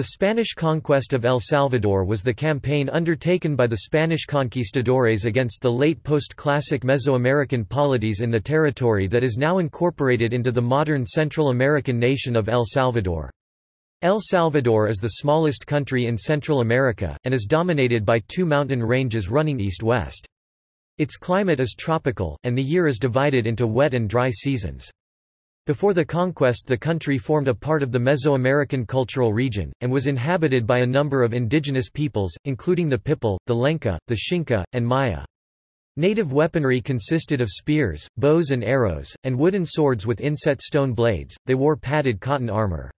The Spanish conquest of El Salvador was the campaign undertaken by the Spanish conquistadores against the late post-classic Mesoamerican polities in the territory that is now incorporated into the modern Central American nation of El Salvador. El Salvador is the smallest country in Central America, and is dominated by two mountain ranges running east-west. Its climate is tropical, and the year is divided into wet and dry seasons. Before the conquest the country formed a part of the Mesoamerican cultural region, and was inhabited by a number of indigenous peoples, including the Pipil, the Lenca, the Xinca, and Maya. Native weaponry consisted of spears, bows and arrows, and wooden swords with inset stone blades, they wore padded cotton armor.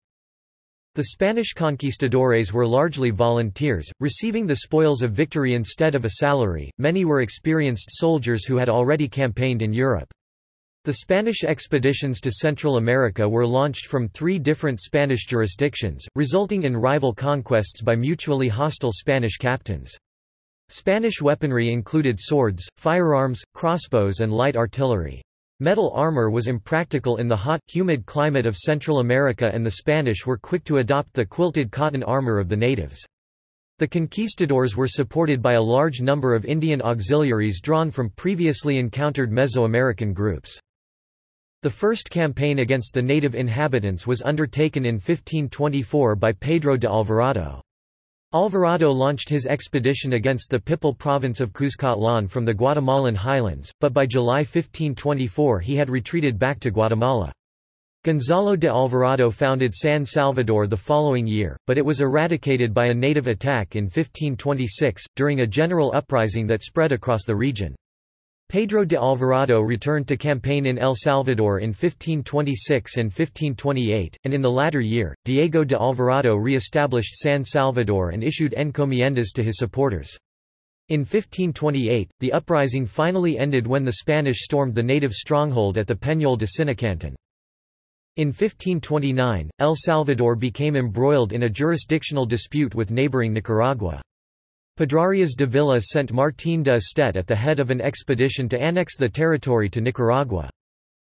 The Spanish conquistadores were largely volunteers, receiving the spoils of victory instead of a salary. Many were experienced soldiers who had already campaigned in Europe. The Spanish expeditions to Central America were launched from three different Spanish jurisdictions, resulting in rival conquests by mutually hostile Spanish captains. Spanish weaponry included swords, firearms, crossbows and light artillery. Metal armor was impractical in the hot, humid climate of Central America and the Spanish were quick to adopt the quilted cotton armor of the natives. The conquistadors were supported by a large number of Indian auxiliaries drawn from previously encountered Mesoamerican groups. The first campaign against the native inhabitants was undertaken in 1524 by Pedro de Alvarado. Alvarado launched his expedition against the Pipil province of Cuscatlan from the Guatemalan highlands, but by July 1524 he had retreated back to Guatemala. Gonzalo de Alvarado founded San Salvador the following year, but it was eradicated by a native attack in 1526, during a general uprising that spread across the region. Pedro de Alvarado returned to campaign in El Salvador in 1526 and 1528, and in the latter year, Diego de Alvarado re-established San Salvador and issued encomiendas to his supporters. In 1528, the uprising finally ended when the Spanish stormed the native stronghold at the Peñol de Sinacantan. In 1529, El Salvador became embroiled in a jurisdictional dispute with neighboring Nicaragua. Pedrarias Dávila sent Martín de Estet at the head of an expedition to annex the territory to Nicaragua.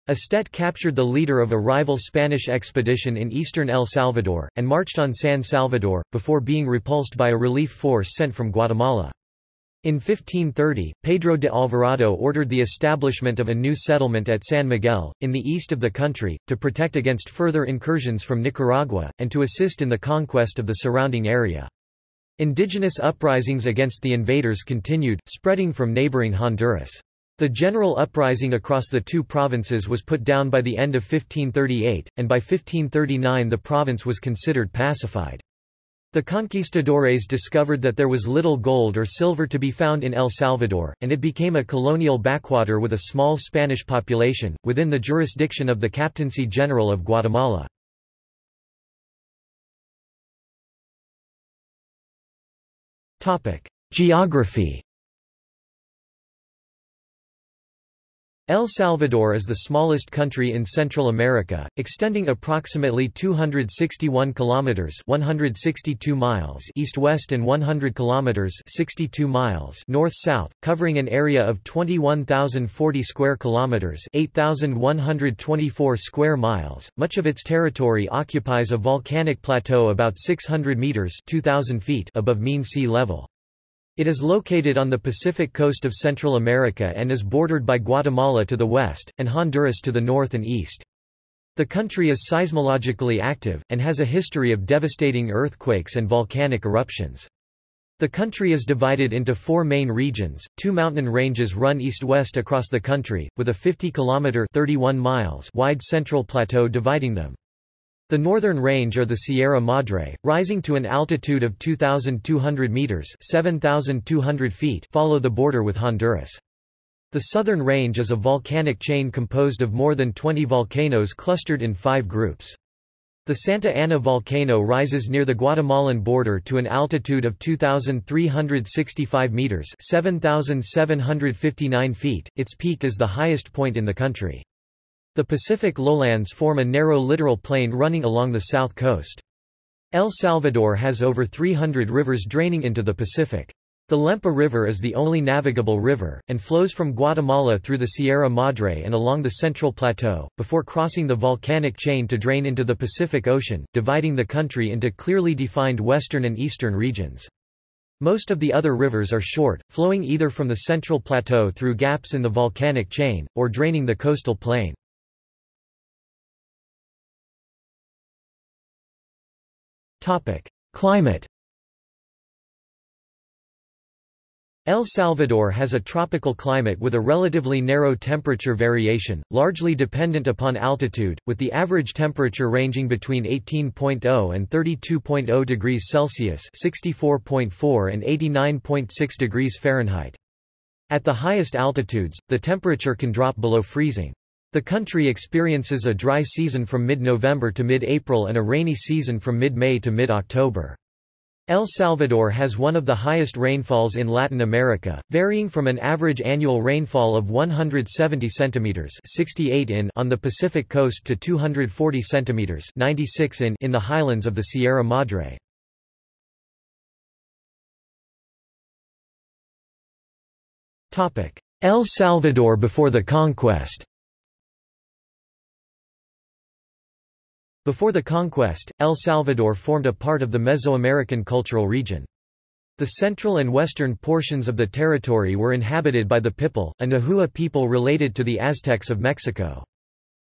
Estet captured the leader of a rival Spanish expedition in eastern El Salvador, and marched on San Salvador, before being repulsed by a relief force sent from Guatemala. In 1530, Pedro de Alvarado ordered the establishment of a new settlement at San Miguel, in the east of the country, to protect against further incursions from Nicaragua, and to assist in the conquest of the surrounding area. Indigenous uprisings against the invaders continued, spreading from neighboring Honduras. The general uprising across the two provinces was put down by the end of 1538, and by 1539 the province was considered pacified. The conquistadores discovered that there was little gold or silver to be found in El Salvador, and it became a colonial backwater with a small Spanish population, within the jurisdiction of the Captaincy General of Guatemala. Geography El Salvador is the smallest country in Central America, extending approximately 261 kilometers (162 miles) east-west and 100 kilometers (62 miles) north-south, covering an area of 21,040 square kilometers (8,124 square miles). Much of its territory occupies a volcanic plateau about 600 meters (2,000 feet) above mean sea level. It is located on the Pacific coast of Central America and is bordered by Guatemala to the west, and Honduras to the north and east. The country is seismologically active, and has a history of devastating earthquakes and volcanic eruptions. The country is divided into four main regions. Two mountain ranges run east-west across the country, with a 50-kilometer (31 miles) wide central plateau dividing them. The northern range are the Sierra Madre, rising to an altitude of 2,200 meters (7,200 feet), follow the border with Honduras. The southern range is a volcanic chain composed of more than 20 volcanoes clustered in five groups. The Santa Ana volcano rises near the Guatemalan border to an altitude of 2,365 meters (7,759 feet). Its peak is the highest point in the country. The Pacific lowlands form a narrow littoral plain running along the south coast. El Salvador has over 300 rivers draining into the Pacific. The Lempa River is the only navigable river, and flows from Guatemala through the Sierra Madre and along the Central Plateau, before crossing the volcanic chain to drain into the Pacific Ocean, dividing the country into clearly defined western and eastern regions. Most of the other rivers are short, flowing either from the Central Plateau through gaps in the volcanic chain, or draining the coastal plain. Climate El Salvador has a tropical climate with a relatively narrow temperature variation, largely dependent upon altitude, with the average temperature ranging between 18.0 and 32.0 degrees Celsius (64.4 and 89.6 degrees Fahrenheit). At the highest altitudes, the temperature can drop below freezing. The country experiences a dry season from mid-November to mid-April and a rainy season from mid-May to mid-October. El Salvador has one of the highest rainfalls in Latin America, varying from an average annual rainfall of 170 centimeters (68 in) on the Pacific coast to 240 centimeters (96 in) in the highlands of the Sierra Madre. Topic: El Salvador before the conquest. Before the conquest, El Salvador formed a part of the Mesoamerican cultural region. The central and western portions of the territory were inhabited by the Pipil, a Nahua people related to the Aztecs of Mexico.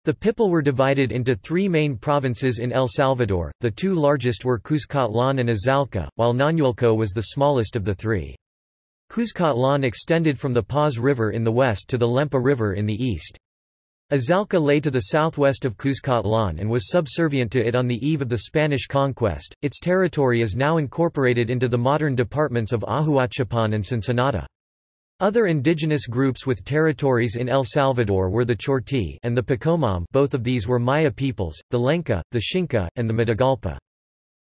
The Pipil were divided into three main provinces in El Salvador, the two largest were Cuscatlán and Azalca, while Nañuelco was the smallest of the three. Cuscatlán extended from the Paz River in the west to the Lempa River in the east. Azalca lay to the southwest of Cuscatlán and was subservient to it on the eve of the Spanish conquest. Its territory is now incorporated into the modern departments of Ahuachapan and Sonsonate. Other indigenous groups with territories in El Salvador were the Chortí and the Poqomam both of these were Maya peoples, the Lenca, the Xinca, and the Matagalpa.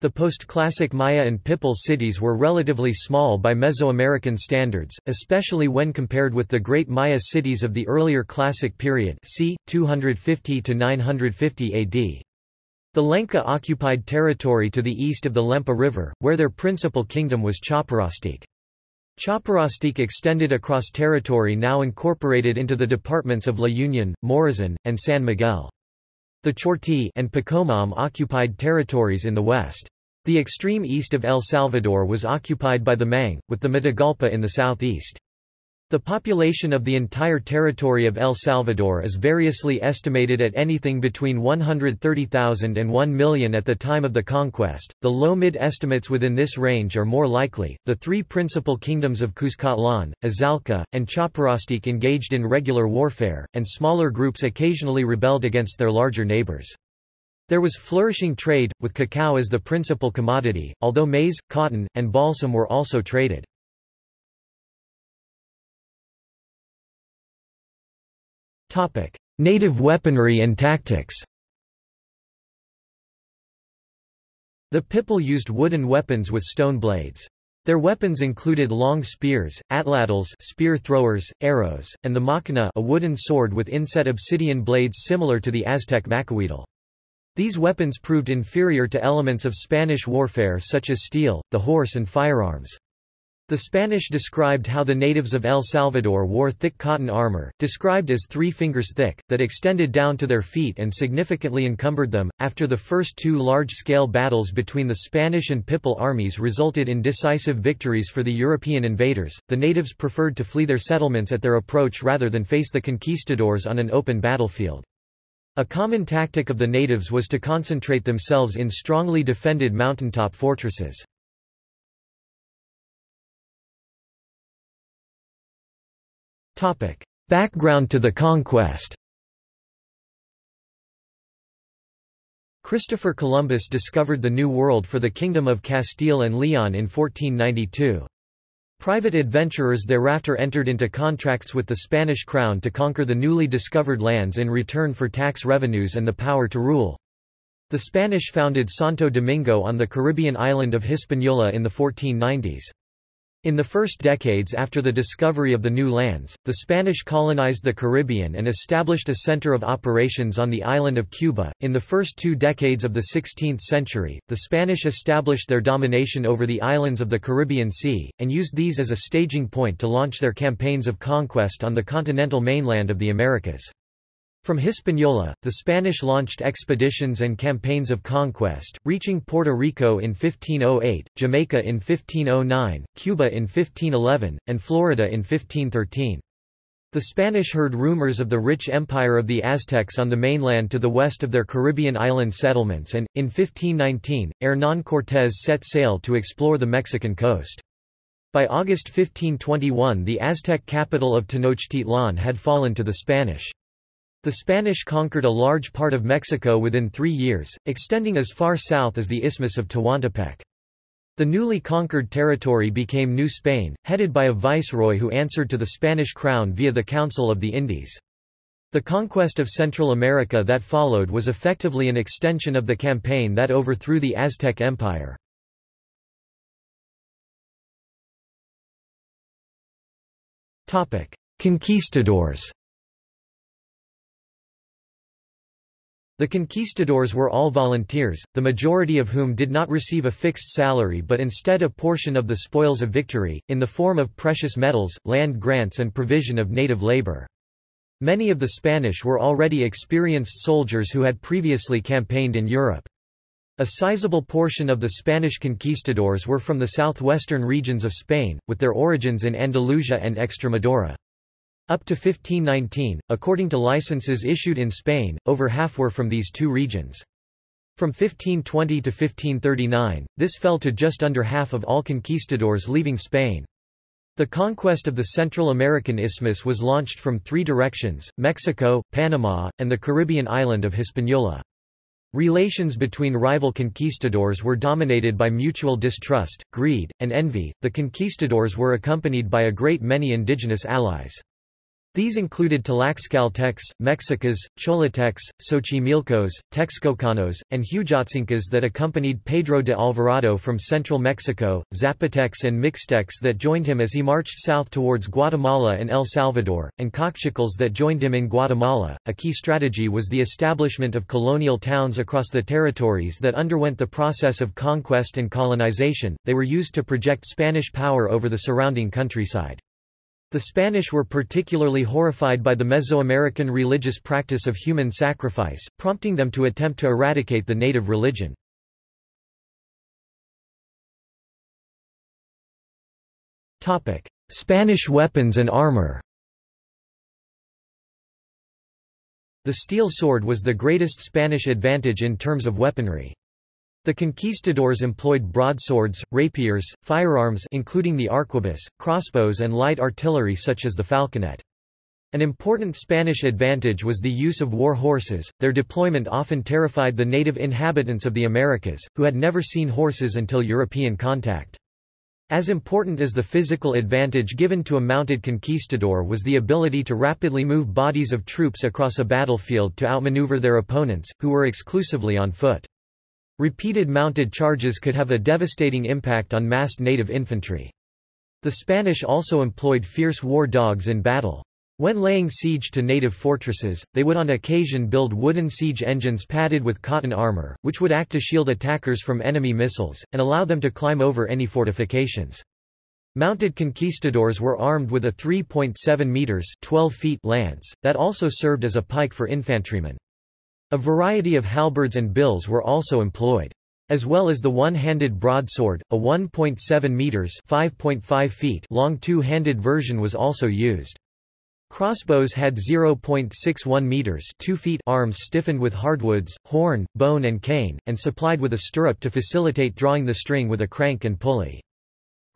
The post-classic Maya and Pipil cities were relatively small by Mesoamerican standards, especially when compared with the great Maya cities of the earlier classic period c. 250–950 AD. The Lenca occupied territory to the east of the Lempa River, where their principal kingdom was Chaparastique. Chaparastique extended across territory now incorporated into the departments of La Union, Morazan, and San Miguel. The Chortí and Poqomam occupied territories in the west. The extreme east of El Salvador was occupied by the Mang, with the Matagalpa in the southeast. The population of the entire territory of El Salvador is variously estimated at anything between 130,000 and 1 million at the time of the conquest. The low-mid estimates within this range are more likely. The three principal kingdoms of Cuscatlán, Azalca, and Chaparastique engaged in regular warfare, and smaller groups occasionally rebelled against their larger neighbors. There was flourishing trade, with cacao as the principal commodity, although maize, cotton, and balsam were also traded. Native weaponry and tactics The Pipil used wooden weapons with stone blades. Their weapons included long spears, atlatls spear throwers, arrows, and the machina a wooden sword with inset obsidian blades similar to the Aztec macuahuitl. These weapons proved inferior to elements of Spanish warfare such as steel, the horse and firearms. The Spanish described how the natives of El Salvador wore thick cotton armor, described as three fingers thick, that extended down to their feet and significantly encumbered them. After the first two large scale battles between the Spanish and Pipil armies resulted in decisive victories for the European invaders, the natives preferred to flee their settlements at their approach rather than face the conquistadors on an open battlefield. A common tactic of the natives was to concentrate themselves in strongly defended mountaintop fortresses. Topic. Background to the conquest Christopher Columbus discovered the New World for the Kingdom of Castile and Leon in 1492. Private adventurers thereafter entered into contracts with the Spanish crown to conquer the newly discovered lands in return for tax revenues and the power to rule. The Spanish founded Santo Domingo on the Caribbean island of Hispaniola in the 1490s. In the first decades after the discovery of the new lands, the Spanish colonized the Caribbean and established a center of operations on the island of Cuba. In the first two decades of the 16th century, the Spanish established their domination over the islands of the Caribbean Sea, and used these as a staging point to launch their campaigns of conquest on the continental mainland of the Americas. From Hispaniola, the Spanish launched expeditions and campaigns of conquest, reaching Puerto Rico in 1508, Jamaica in 1509, Cuba in 1511, and Florida in 1513. The Spanish heard rumors of the rich empire of the Aztecs on the mainland to the west of their Caribbean island settlements and, in 1519, Hernán Cortés set sail to explore the Mexican coast. By August 1521 the Aztec capital of Tenochtitlan had fallen to the Spanish. The Spanish conquered a large part of Mexico within three years, extending as far south as the Isthmus of Tehuantepec. The newly conquered territory became New Spain, headed by a viceroy who answered to the Spanish crown via the Council of the Indies. The conquest of Central America that followed was effectively an extension of the campaign that overthrew the Aztec Empire. Conquistadors The conquistadors were all volunteers, the majority of whom did not receive a fixed salary but instead a portion of the spoils of victory, in the form of precious metals, land grants and provision of native labor. Many of the Spanish were already experienced soldiers who had previously campaigned in Europe. A sizable portion of the Spanish conquistadors were from the southwestern regions of Spain, with their origins in Andalusia and Extremadura. Up to 1519, according to licenses issued in Spain, over half were from these two regions. From 1520 to 1539, this fell to just under half of all conquistadors leaving Spain. The conquest of the Central American Isthmus was launched from three directions, Mexico, Panama, and the Caribbean island of Hispaniola. Relations between rival conquistadors were dominated by mutual distrust, greed, and envy. The conquistadors were accompanied by a great many indigenous allies. These included Tlaxcaltecs, Mexicas, Cholutecs, Xochimilcos, Texcocanos, and Huejotzincas that accompanied Pedro de Alvarado from central Mexico, Zapotecs and Mixtecs that joined him as he marched south towards Guatemala and El Salvador, and Kaqchikels that joined him in Guatemala. A key strategy was the establishment of colonial towns across the territories that underwent the process of conquest and colonization, they were used to project Spanish power over the surrounding countryside. The Spanish were particularly horrified by the Mesoamerican religious practice of human sacrifice, prompting them to attempt to eradicate the native religion. Spanish weapons and armor The steel sword was the greatest Spanish advantage in terms of weaponry. The conquistadors employed broadswords, rapiers, firearms including the arquebus, crossbows and light artillery such as the falconet. An important Spanish advantage was the use of war horses, their deployment often terrified the native inhabitants of the Americas, who had never seen horses until European contact. As important as the physical advantage given to a mounted conquistador was the ability to rapidly move bodies of troops across a battlefield to outmaneuver their opponents, who were exclusively on foot. Repeated mounted charges could have a devastating impact on massed native infantry. The Spanish also employed fierce war dogs in battle. When laying siege to native fortresses, they would on occasion build wooden siege engines padded with cotton armor, which would act to shield attackers from enemy missiles, and allow them to climb over any fortifications. Mounted conquistadors were armed with a 3.7 meters 12 feet lance, that also served as a pike for infantrymen. A variety of halberds and bills were also employed. As well as the one-handed broadsword, a 1.7 meters (5.5 feet) long two-handed version was also used. Crossbows had 0.61 meters 2 feet arms stiffened with hardwoods, horn, bone and cane, and supplied with a stirrup to facilitate drawing the string with a crank and pulley.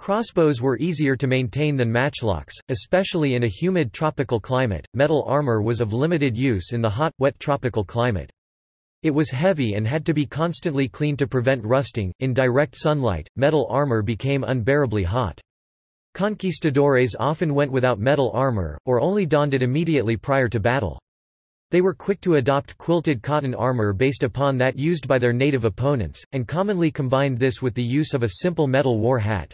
Crossbows were easier to maintain than matchlocks, especially in a humid tropical climate. Metal armor was of limited use in the hot, wet tropical climate. It was heavy and had to be constantly cleaned to prevent rusting. In direct sunlight, metal armor became unbearably hot. Conquistadores often went without metal armor, or only donned it immediately prior to battle. They were quick to adopt quilted cotton armor based upon that used by their native opponents, and commonly combined this with the use of a simple metal war hat.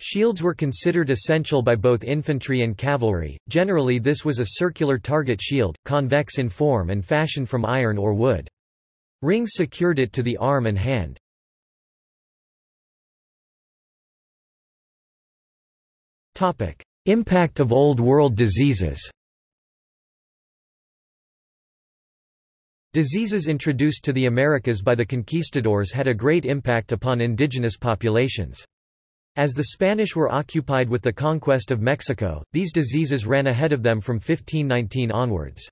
Shields were considered essential by both infantry and cavalry, generally this was a circular target shield, convex in form and fashioned from iron or wood. Rings secured it to the arm and hand. Impact of Old World diseases Diseases introduced to the Americas by the conquistadors had a great impact upon indigenous populations. As the Spanish were occupied with the conquest of Mexico, these diseases ran ahead of them from 1519 onwards.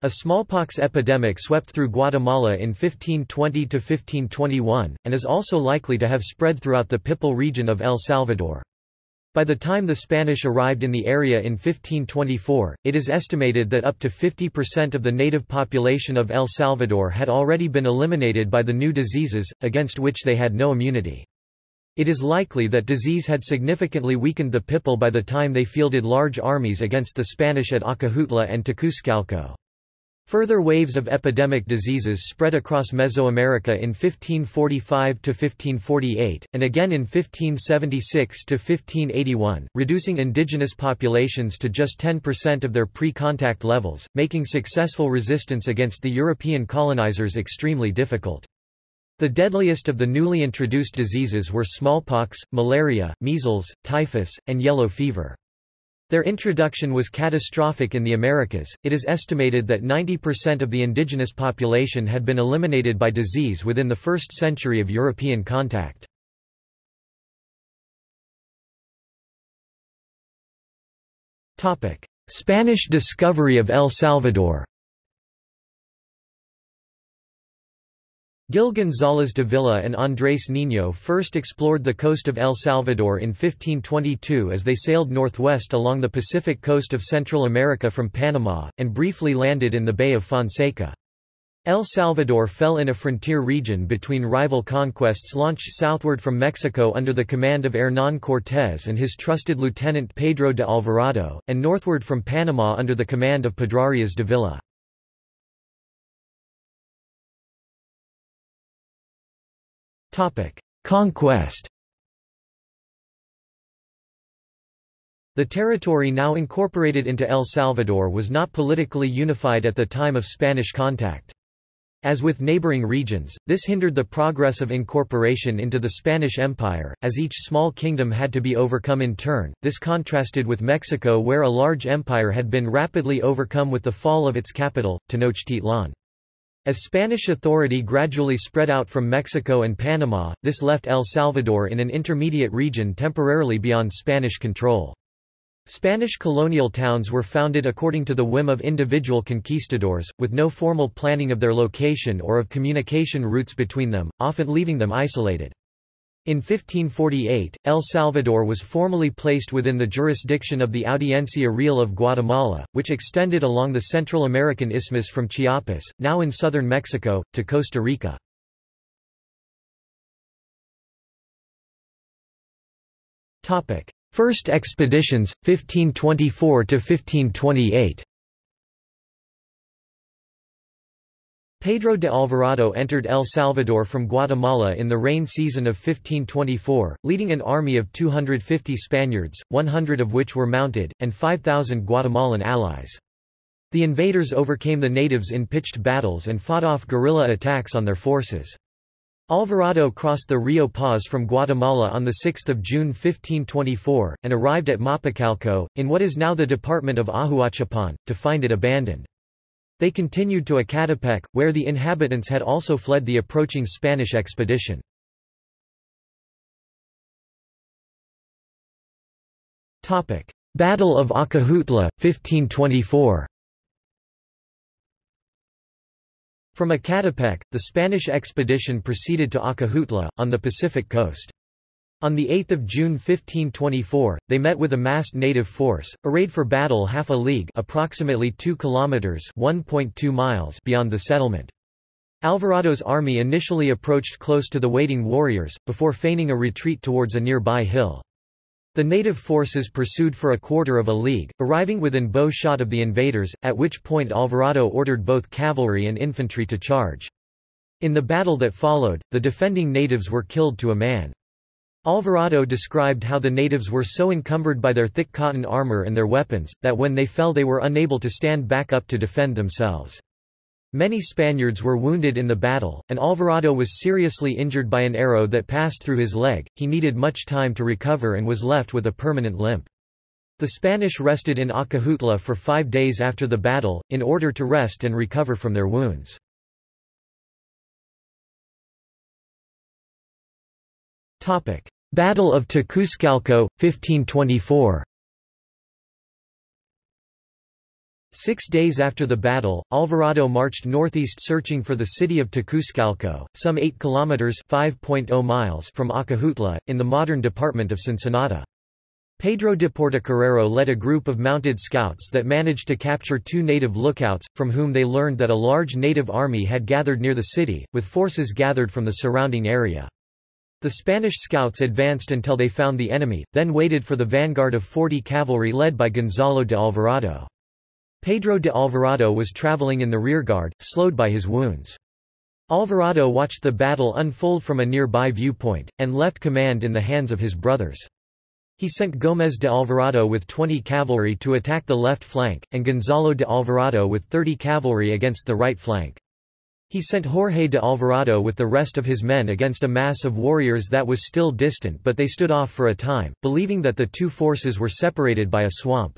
A smallpox epidemic swept through Guatemala in 1520–1521, and is also likely to have spread throughout the Pipil region of El Salvador. By the time the Spanish arrived in the area in 1524, it is estimated that up to 50% of the native population of El Salvador had already been eliminated by the new diseases, against which they had no immunity. It is likely that disease had significantly weakened the Pipil by the time they fielded large armies against the Spanish at Acajutla and Tacuzcalco. Further waves of epidemic diseases spread across Mesoamerica in 1545–1548, and again in 1576–1581, reducing indigenous populations to just 10% of their pre-contact levels, making successful resistance against the European colonizers extremely difficult. The deadliest of the newly introduced diseases were smallpox, malaria, measles, typhus, and yellow fever. Their introduction was catastrophic in the Americas. It is estimated that 90% of the indigenous population had been eliminated by disease within the first century of European contact. Topic: Spanish discovery of El Salvador. Gil González Dávila and Andrés Niño first explored the coast of El Salvador in 1522 as they sailed northwest along the Pacific coast of Central America from Panama, and briefly landed in the Bay of Fonseca. El Salvador fell in a frontier region between rival conquests launched southward from Mexico under the command of Hernán Cortés and his trusted lieutenant Pedro de Alvarado, and northward from Panama under the command of Pedrarias Dávila. Conquest The territory now incorporated into El Salvador was not politically unified at the time of Spanish contact. As with neighboring regions, this hindered the progress of incorporation into the Spanish Empire, as each small kingdom had to be overcome in turn. This contrasted with Mexico where a large empire had been rapidly overcome with the fall of its capital, Tenochtitlan. As Spanish authority gradually spread out from Mexico and Panama, this left El Salvador in an intermediate region temporarily beyond Spanish control. Spanish colonial towns were founded according to the whim of individual conquistadors, with no formal planning of their location or of communication routes between them, often leaving them isolated. In 1548, El Salvador was formally placed within the jurisdiction of the Audiencia Real of Guatemala, which extended along the Central American isthmus from Chiapas, now in southern Mexico, to Costa Rica. First expeditions, 1524–1528 Pedro de Alvarado entered El Salvador from Guatemala in the rain season of 1524, leading an army of 250 Spaniards, 100 of which were mounted, and 5,000 Guatemalan allies. The invaders overcame the natives in pitched battles and fought off guerrilla attacks on their forces. Alvarado crossed the Rio Paz from Guatemala on 6 June 1524, and arrived at Mapicalco, in what is now the department of Ahuachapan, to find it abandoned. They continued to Ecatepec, where the inhabitants had also fled the approaching Spanish expedition. Battle of Acajutla, 1524 From Ecatepec, the Spanish expedition proceeded to Acajutla, on the Pacific coast. On 8 June 1524, they met with a massed native force, arrayed for battle half a league approximately 2 kilometers (1.2 miles) beyond the settlement. Alvarado's army initially approached close to the waiting warriors, before feigning a retreat towards a nearby hill. The native forces pursued for a quarter of a league, arriving within bow shot of the invaders, at which point Alvarado ordered both cavalry and infantry to charge. In the battle that followed, the defending natives were killed to a man. Alvarado described how the natives were so encumbered by their thick cotton armor and their weapons, that when they fell they were unable to stand back up to defend themselves. Many Spaniards were wounded in the battle, and Alvarado was seriously injured by an arrow that passed through his leg. He needed much time to recover and was left with a permanent limp. The Spanish rested in Acajutla for five days after the battle, in order to rest and recover from their wounds. Battle of Tacuzcalco, 1524 Six days after the battle, Alvarado marched northeast searching for the city of Tacuzcalco, some 8 kilometers (5.0 miles) from Acajutla, in the modern department of Sonsonate. Pedro de Portocarrero led a group of mounted scouts that managed to capture two native lookouts, from whom they learned that a large native army had gathered near the city, with forces gathered from the surrounding area. The Spanish scouts advanced until they found the enemy, then waited for the vanguard of 40 cavalry led by Gonzalo de Alvarado. Pedro de Alvarado was traveling in the rearguard, slowed by his wounds. Alvarado watched the battle unfold from a nearby viewpoint, and left command in the hands of his brothers. He sent Gómez de Alvarado with 20 cavalry to attack the left flank, and Gonzalo de Alvarado with 30 cavalry against the right flank. He sent Jorge de Alvarado with the rest of his men against a mass of warriors that was still distant but they stood off for a time, believing that the two forces were separated by a swamp.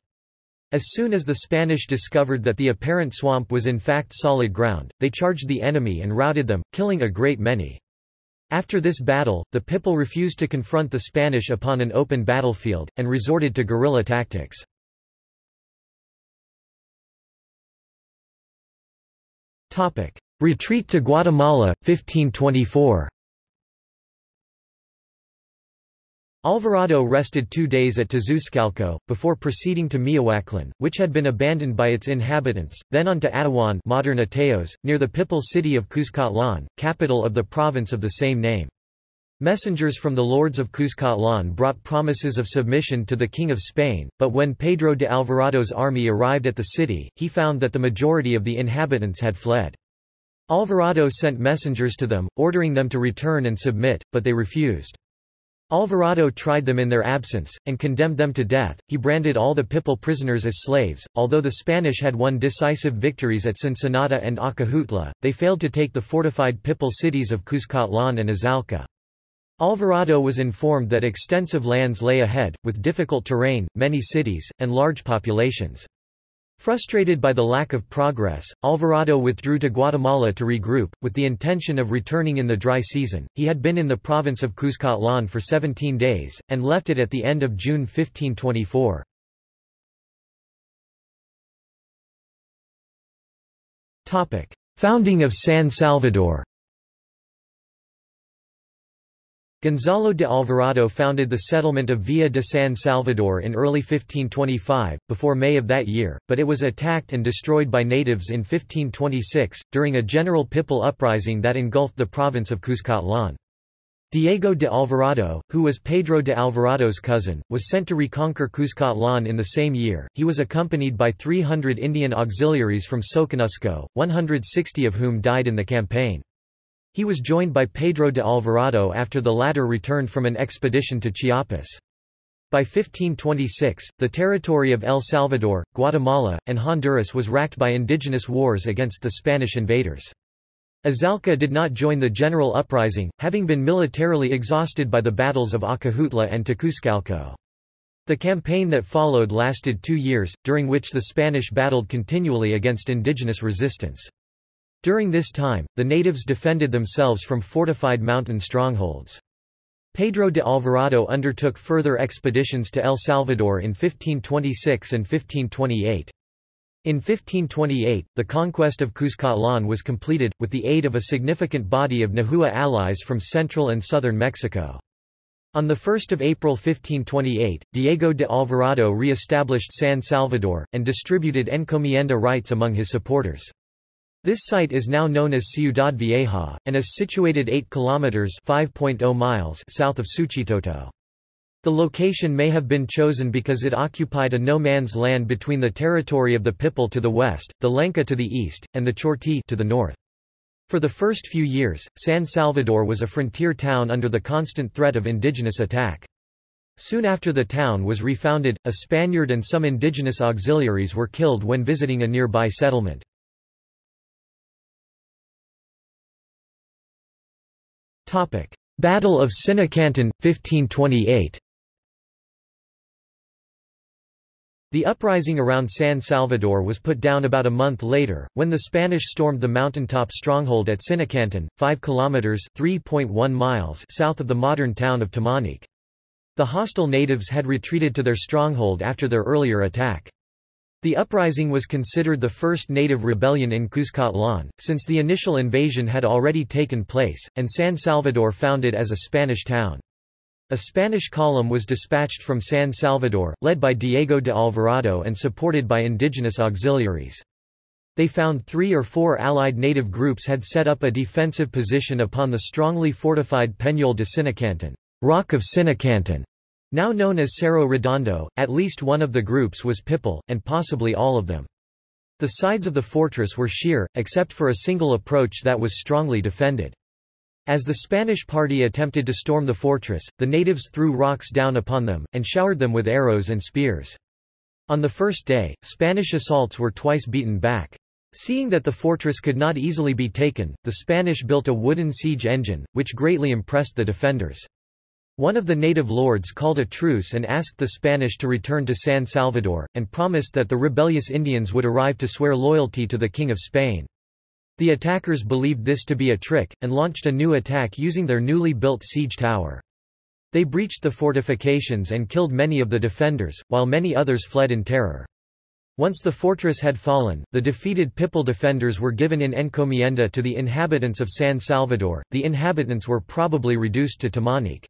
As soon as the Spanish discovered that the apparent swamp was in fact solid ground, they charged the enemy and routed them, killing a great many. After this battle, the people refused to confront the Spanish upon an open battlefield, and resorted to guerrilla tactics. Retreat to Guatemala, 1524 Alvarado rested two days at Tacuzcalco, before proceeding to Miahuatlán, which had been abandoned by its inhabitants, then on to Atawan modern Ateos, near the Pipil city of Cuscatlán, capital of the province of the same name. Messengers from the lords of Cuscatlán brought promises of submission to the King of Spain, but when Pedro de Alvarado's army arrived at the city, he found that the majority of the inhabitants had fled. Alvarado sent messengers to them, ordering them to return and submit, but they refused. Alvarado tried them in their absence, and condemned them to death. He branded all the Pipil prisoners as slaves. Although the Spanish had won decisive victories at Cincinnati and Acajutla, they failed to take the fortified Pipil cities of Cuscatlán and Izalca. Alvarado was informed that extensive lands lay ahead, with difficult terrain, many cities, and large populations. Frustrated by the lack of progress, Alvarado withdrew to Guatemala to regroup, with the intention of returning in the dry season. He had been in the province of Cuscatlán for 17 days, and left it at the end of June 1524. Founding of San Salvador Gonzalo de Alvarado founded the settlement of Villa de San Salvador in early 1525, before May of that year, but it was attacked and destroyed by natives in 1526, during a general Pipil uprising that engulfed the province of Cuscatlán. Diego de Alvarado, who was Pedro de Alvarado's cousin, was sent to reconquer Cuscatlán in the same year. He was accompanied by 300 Indian auxiliaries from Soconusco, 160 of whom died in the campaign. He was joined by Pedro de Alvarado after the latter returned from an expedition to Chiapas. By 1526, the territory of El Salvador, Guatemala, and Honduras was racked by indigenous wars against the Spanish invaders. Azalca did not join the general uprising, having been militarily exhausted by the battles of Acajutla and Tacuzcalco. The campaign that followed lasted two years, during which the Spanish battled continually against indigenous resistance. During this time, the natives defended themselves from fortified mountain strongholds. Pedro de Alvarado undertook further expeditions to El Salvador in 1526 and 1528. In 1528, the conquest of Cuscatlán was completed, with the aid of a significant body of Nahua allies from central and southern Mexico. On 1 April 1528, Diego de Alvarado re-established San Salvador, and distributed encomienda rights among his supporters. This site is now known as Ciudad Vieja, and is situated 8 kilometers (5.0 miles) south of Suchitoto. The location may have been chosen because it occupied a no-man's land between the territory of the Pipil to the west, the Lenca to the east, and the Chorti to the north. For the first few years, San Salvador was a frontier town under the constant threat of indigenous attack. Soon after the town was refounded, a Spaniard and some indigenous auxiliaries were killed when visiting a nearby settlement. Battle of Sinacanton, 1528 The uprising around San Salvador was put down about a month later, when the Spanish stormed the mountaintop stronghold at Sinacanton, 5 kilometers (3.1 miles) south of the modern town of Tamanique. The hostile natives had retreated to their stronghold after their earlier attack. The uprising was considered the first native rebellion in Cuscatlan, since the initial invasion had already taken place, and San Salvador founded as a Spanish town. A Spanish column was dispatched from San Salvador, led by Diego de Alvarado and supported by indigenous auxiliaries. They found three or four allied native groups had set up a defensive position upon the strongly fortified Peñol de Sinacanton, Rock of Sinacanton, now known as Cerro Redondo. At least one of the groups was Pipil, and possibly all of them. The sides of the fortress were sheer, except for a single approach that was strongly defended. As the Spanish party attempted to storm the fortress, the natives threw rocks down upon them, and showered them with arrows and spears. On the first day, Spanish assaults were twice beaten back. Seeing that the fortress could not easily be taken, the Spanish built a wooden siege engine, which greatly impressed the defenders. One of the native lords called a truce and asked the Spanish to return to San Salvador, and promised that the rebellious Indians would arrive to swear loyalty to the King of Spain. The attackers believed this to be a trick, and launched a new attack using their newly built siege tower. They breached the fortifications and killed many of the defenders, while many others fled in terror. Once the fortress had fallen, the defeated Pipil defenders were given in encomienda to the inhabitants of San Salvador. The inhabitants were probably reduced to Tamanique.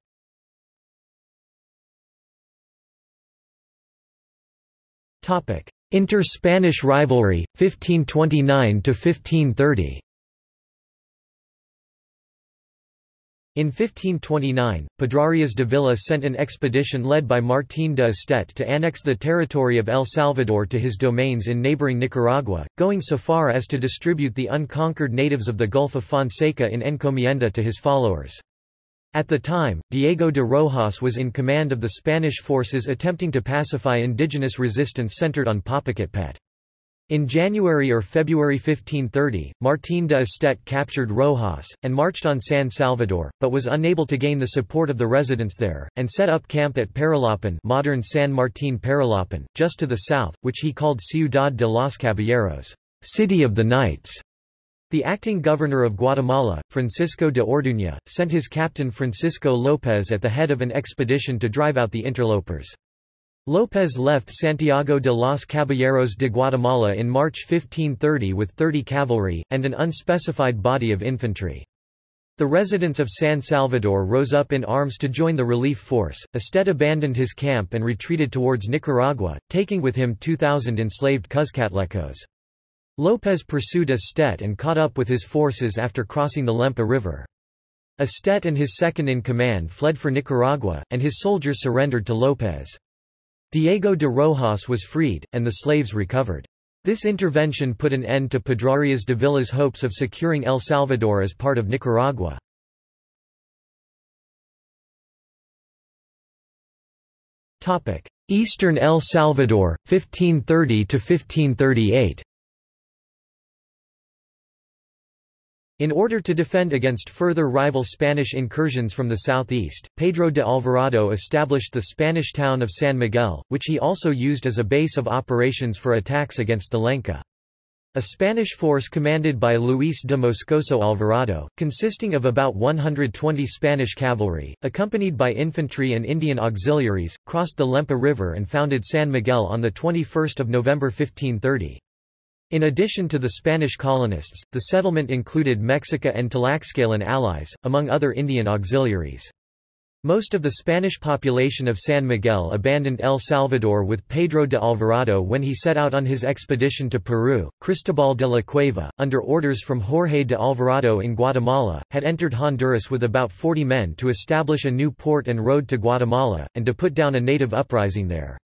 Inter-Spanish rivalry, 1529–1530 In 1529, Pedrarias Dávila sent an expedition led by Martín de Estet to annex the territory of El Salvador to his domains in neighboring Nicaragua, going so far as to distribute the unconquered natives of the Gulf of Fonseca in encomienda to his followers. At the time, Diego de Rojas was in command of the Spanish forces attempting to pacify indigenous resistance centered on Popocatépetl. In January or February 1530, Martín de Estet captured Rojas, and marched on San Salvador, but was unable to gain the support of the residents there, and set up camp at Perulapán modern San Martín Perulapán, just to the south, which he called Ciudad de los Caballeros, City of the Knights. The acting governor of Guatemala, Francisco de Orduña, sent his captain Francisco López at the head of an expedition to drive out the interlopers. López left Santiago de los Caballeros de Guatemala in March 1530 with 30 cavalry, and an unspecified body of infantry. The residents of San Salvador rose up in arms to join the relief force. Estet abandoned his camp and retreated towards Nicaragua, taking with him 2,000 enslaved Cuzcatlecos. López pursued Estet and caught up with his forces after crossing the Lempa River. Estet and his second-in-command fled for Nicaragua, and his soldiers surrendered to López. Diego de Rojas was freed, and the slaves recovered. This intervention put an end to Pedrarias Dávila's hopes of securing El Salvador as part of Nicaragua. Eastern El Salvador, 1530–1538 In order to defend against further rival Spanish incursions from the southeast, Pedro de Alvarado established the Spanish town of San Miguel, which he also used as a base of operations for attacks against the Lenca. A Spanish force commanded by Luis de Moscoso Alvarado, consisting of about 120 Spanish cavalry, accompanied by infantry and Indian auxiliaries, crossed the Lempa River and founded San Miguel on 21 November 1530. In addition to the Spanish colonists, the settlement included Mexica and Tlaxcalan allies, among other Indian auxiliaries. Most of the Spanish population of San Miguel abandoned El Salvador with Pedro de Alvarado when he set out on his expedition to Peru. Cristobal de la Cueva, under orders from Jorge de Alvarado in Guatemala, had entered Honduras with about 40 men to establish a new port and road to Guatemala, and to put down a native uprising there.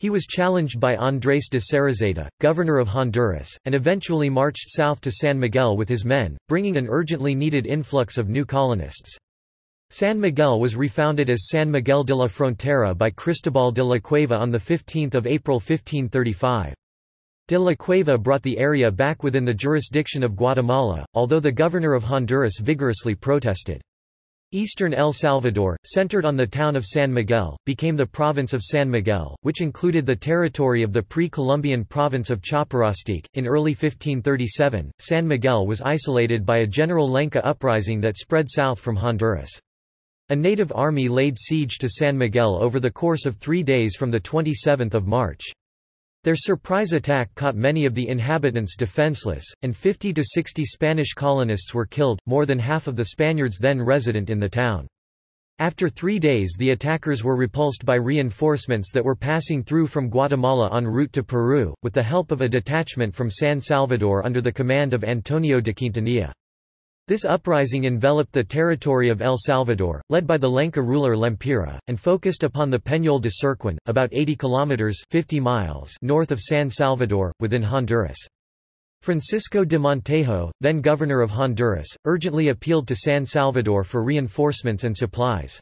He was challenged by Andrés de Cereceda, governor of Honduras, and eventually marched south to San Miguel with his men, bringing an urgently needed influx of new colonists. San Miguel was refounded as San Miguel de la Frontera by Cristobal de la Cueva on 15 April 1535. De la Cueva brought the area back within the jurisdiction of Guatemala, although the governor of Honduras vigorously protested. Eastern El Salvador, centered on the town of San Miguel, became the province of San Miguel, which included the territory of the pre-Columbian province of Chaparastique. In early 1537, San Miguel was isolated by a general Lenca uprising that spread south from Honduras. A native army laid siege to San Miguel over the course of three days from 27 March. Their surprise attack caught many of the inhabitants defenseless, and 50 to 60 Spanish colonists were killed, more than half of the Spaniards then resident in the town. After three days the attackers were repulsed by reinforcements that were passing through from Guatemala en route to Peru, with the help of a detachment from San Salvador under the command of Antonio de Quintanilla. This uprising enveloped the territory of El Salvador, led by the Lenca ruler Lempira, and focused upon the Peñol de Cerquín, about 80 kilometers 50 miles north of San Salvador, within Honduras. Francisco de Montejo, then governor of Honduras, urgently appealed to San Salvador for reinforcements and supplies.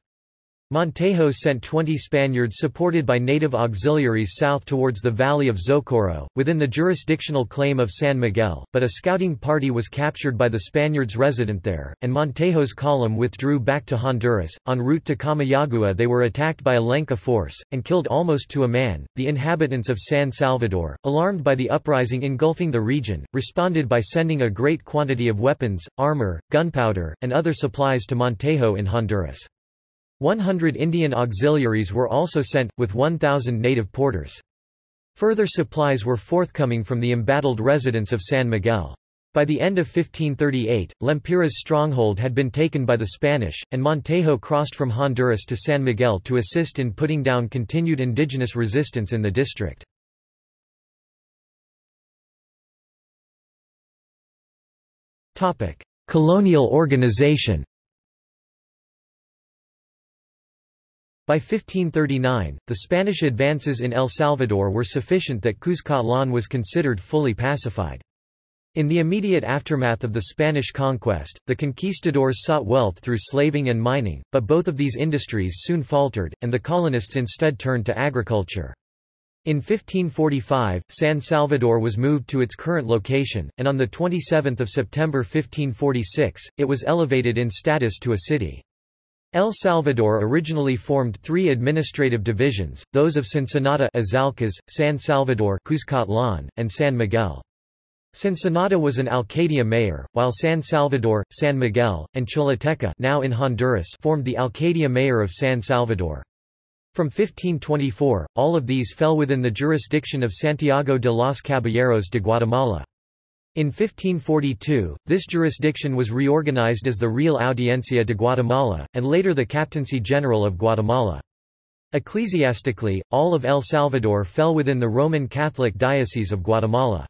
Montejo sent 20 Spaniards supported by native auxiliaries south towards the valley of Zocoro, within the jurisdictional claim of San Miguel, but a scouting party was captured by the Spaniards resident there, and Montejo's column withdrew back to Honduras. En route to Comayagua, they were attacked by a Lenca force, and killed almost to a man. The inhabitants of San Salvador, alarmed by the uprising engulfing the region, responded by sending a great quantity of weapons, armor, gunpowder, and other supplies to Montejo in Honduras. 100 Indian auxiliaries were also sent, with 1,000 native porters. Further supplies were forthcoming from the embattled residents of San Miguel. By the end of 1538, Lempira's stronghold had been taken by the Spanish, and Montejo crossed from Honduras to San Miguel to assist in putting down continued indigenous resistance in the district. Colonial organization By 1539, the Spanish advances in El Salvador were sufficient that Cuscatlán was considered fully pacified. In the immediate aftermath of the Spanish conquest, the conquistadors sought wealth through slaving and mining, but both of these industries soon faltered, and the colonists instead turned to agriculture. In 1545, San Salvador was moved to its current location, and on 27 September 1546, it was elevated in status to a city. El Salvador originally formed three administrative divisions, those of Sonsonate Izalcos, San Salvador Cuscatlán, and San Miguel. Cincinnati was an Alcaldía mayor, while San Salvador, San Miguel, and Choluteca now in Honduras formed the Alcaldía mayor of San Salvador. From 1524, all of these fell within the jurisdiction of Santiago de los Caballeros de Guatemala. In 1542, this jurisdiction was reorganized as the Real Audiencia de Guatemala, and later the Captaincy General of Guatemala. Ecclesiastically, all of El Salvador fell within the Roman Catholic Diocese of Guatemala.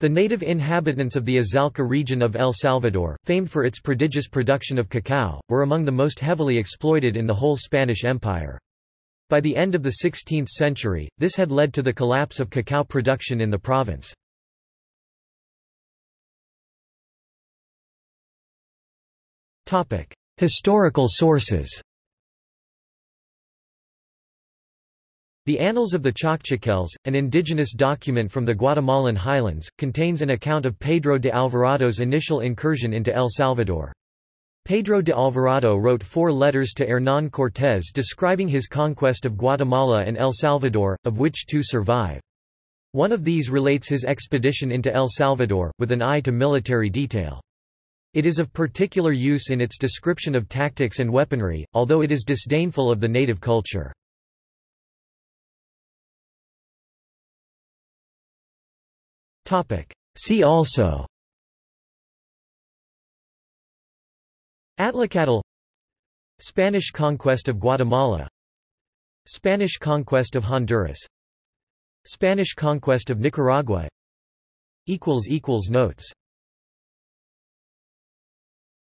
The native inhabitants of the Izalco region of El Salvador, famed for its prodigious production of cacao, were among the most heavily exploited in the whole Spanish Empire. By the end of the 16th century, this had led to the collapse of cacao production in the province. Historical sources The Annals of the Kaqchikels, an indigenous document from the Guatemalan highlands, contains an account of Pedro de Alvarado's initial incursion into El Salvador. Pedro de Alvarado wrote four letters to Hernán Cortés describing his conquest of Guatemala and El Salvador, of which two survive. One of these relates his expedition into El Salvador, with an eye to military detail. It is of particular use in its description of tactics and weaponry, although it is disdainful of the native culture. See also Atlacatl Spanish conquest of Guatemala Spanish conquest of Honduras Spanish conquest of Nicaragua Notes